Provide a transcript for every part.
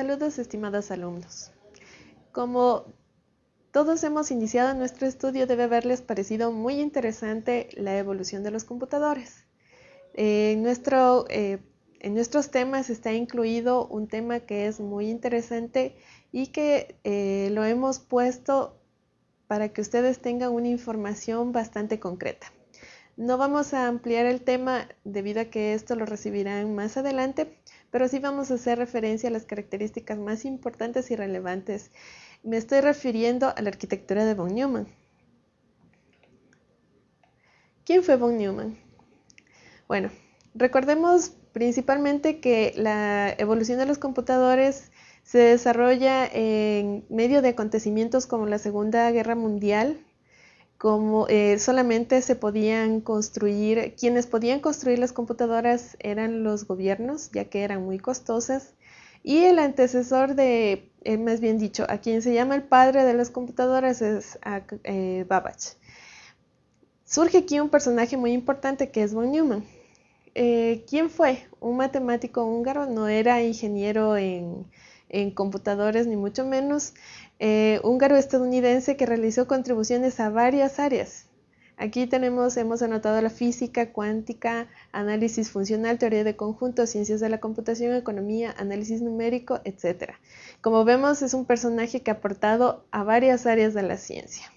Saludos estimados alumnos. Como todos hemos iniciado nuestro estudio, debe haberles parecido muy interesante la evolución de los computadores. en, nuestro, eh, en nuestros temas está incluido un tema que es muy interesante y que eh, lo hemos puesto para que ustedes tengan una información bastante concreta. No vamos a ampliar el tema debido a que esto lo recibirán más adelante, pero sí vamos a hacer referencia a las características más importantes y relevantes. Me estoy refiriendo a la arquitectura de von Neumann. ¿Quién fue von Neumann? Bueno, recordemos principalmente que la evolución de los computadores se desarrolla en medio de acontecimientos como la Segunda Guerra Mundial, como eh, solamente se podían construir, quienes podían construir las computadoras eran los gobiernos, ya que eran muy costosas, y el antecesor de, eh, más bien dicho, a quien se llama el padre de las computadoras es eh, Babbage. Surge aquí un personaje muy importante que es von Neumann. ¿Quién fue? Un matemático húngaro, no era ingeniero en, en computadores ni mucho menos, eh, húngaro estadounidense que realizó contribuciones a varias áreas. Aquí tenemos, hemos anotado la física, cuántica, análisis funcional, teoría de conjuntos, ciencias de la computación, economía, análisis numérico, etc. Como vemos, es un personaje que ha aportado a varias áreas de la ciencia.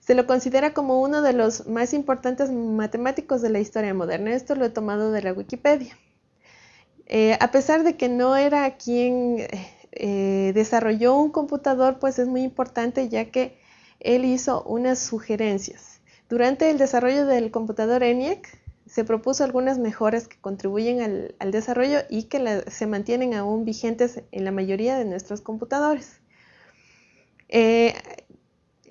Se lo considera como uno de los más importantes matemáticos de la historia moderna. Esto lo he tomado de la Wikipedia. Eh, a pesar de que no era quien eh, desarrolló un computador, pues es muy importante ya que él hizo unas sugerencias. Durante el desarrollo del computador ENIAC se propuso algunas mejoras que contribuyen al, desarrollo y que se mantienen aún vigentes en la mayoría de nuestros computadores. Eh,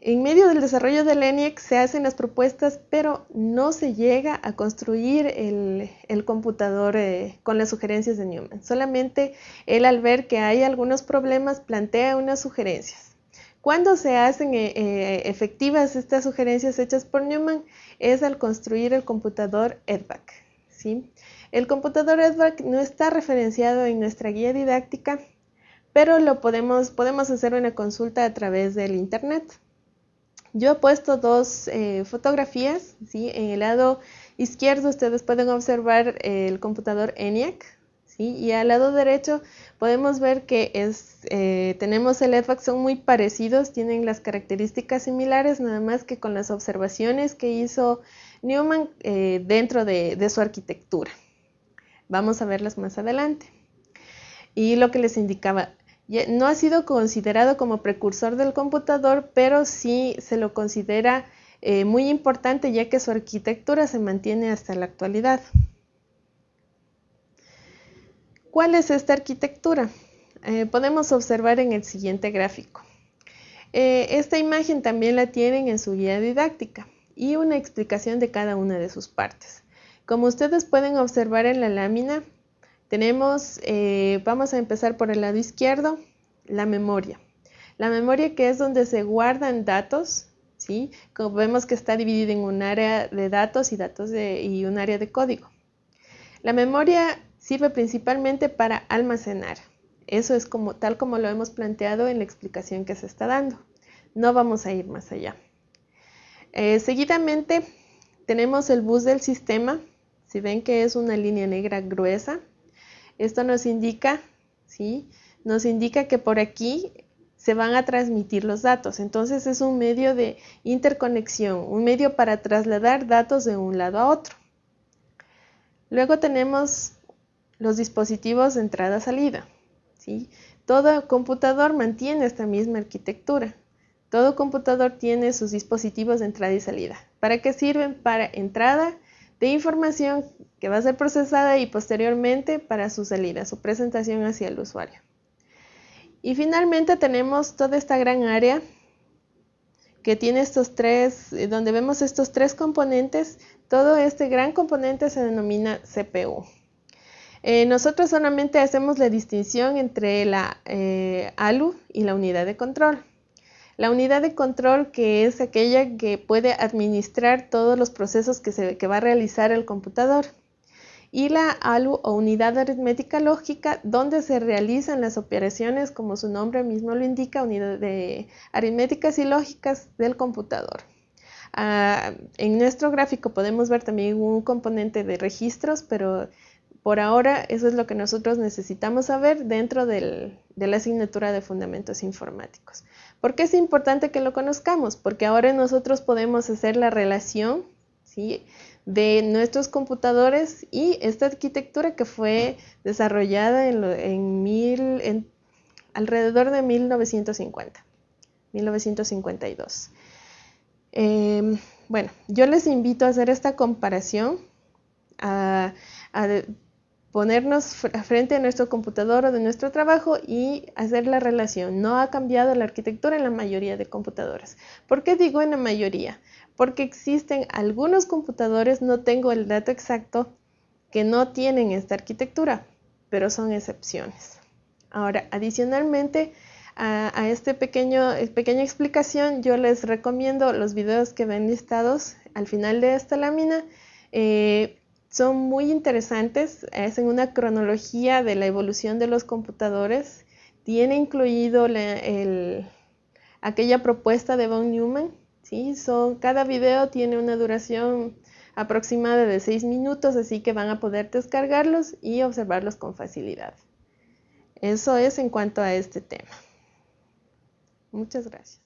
en medio del desarrollo del ENIAC se hacen las propuestas, pero no se llega a construir el, computador eh, con las sugerencias de Newman. Solamente él al ver que hay algunos problemas plantea unas sugerencias. Cuando se hacen eh, eh, efectivas estas sugerencias hechas por Newman es al construir el computador EDVAC. ¿sí? El computador EDVAC no está referenciado en nuestra guía didáctica, pero lo podemos, podemos hacer una consulta a través del Internet. Yo he puesto dos eh, fotografías, ¿sí? en el lado izquierdo ustedes pueden observar el computador ENIAC ¿sí? y al lado derecho podemos ver que es, eh, tenemos el EDVAC, son muy parecidos, tienen las características similares, nada más que con las observaciones que hizo Newman eh, dentro de, de su arquitectura. Vamos a verlas más adelante. Y lo que les indicaba, no ha sido considerado como precursor del computador, pero sí se lo considera eh, muy importante ya que su arquitectura se mantiene hasta la actualidad. ¿Cuál es esta arquitectura? Eh, podemos observar en el siguiente gráfico. Eh, esta imagen también la tienen en su guía didáctica y una explicación de cada una de sus partes. Como ustedes pueden observar en la lámina, tenemos, eh, vamos a empezar por el lado izquierdo, la memoria. La memoria que es donde se guardan datos, ¿sí? Como vemos que está dividida en un área de datos y, datos y un área de código. La memoria sirve principalmente para almacenar. Eso es como, tal como lo hemos planteado en la explicación que se está dando. No vamos a ir más allá. Eh, seguidamente tenemos el bus del sistema. Si ven que es una línea negra gruesa, esto nos indica, ¿sí? Nos indica que por aquí se van a transmitir los datos. Entonces es un medio de interconexión, un medio para trasladar datos de un lado a otro. Luego tenemos los dispositivos de entrada-salida. ¿sí? Todo computador mantiene esta misma arquitectura. Todo computador tiene sus dispositivos de entrada y salida. ¿Para qué sirven? Para entrada de información que va a ser procesada y posteriormente para su salida, su presentación hacia el usuario. Y finalmente tenemos toda esta gran área que tiene estos tres, eh, donde vemos estos tres componentes, todo este gran componente se denomina CPU. Eh, nosotros solamente hacemos la distinción entre la eh, ALU y la unidad de control. La unidad de control que es aquella que puede administrar todos los procesos que, se, que va a realizar el computador. y la ALU o unidad aritmética lógica, donde se realizan las operaciones, como su nombre mismo lo indica, unidad de aritméticas y lógicas del computador. Ah, en nuestro gráfico podemos ver también un componente de registros, pero por ahora eso es lo que nosotros necesitamos saber dentro de la asignatura de fundamentos informáticos. ¿Por qué es importante que lo conozcamos? Porque ahora nosotros podemos hacer la relación ¿sí? de nuestros computadores y esta arquitectura que fue desarrollada en, alrededor de 1950, 1952. Em, bueno, yo les invito a hacer esta comparación, ponernos frente a nuestro computador o de nuestro trabajo y hacer la relación. No ha cambiado la arquitectura en la mayoría de computadoras. ¿Por qué digo en la mayoría? porque existen algunos computadores, no tengo el dato exacto, que no tienen esta arquitectura, pero son excepciones. Ahora, adicionalmente a, esta eh, pequeña explicación, yo les recomiendo los videos que ven listados al final de esta lámina. Eh, son muy interesantes, hacen una cronología de la evolución de los computadores. Tiene incluido aquella propuesta de von Neumann ¿sí? Son, cada video tiene una duración aproximada de 6 minutos, así que van a poder descargarlos y observarlos con facilidad. Eso es en cuanto a este tema. Muchas gracias.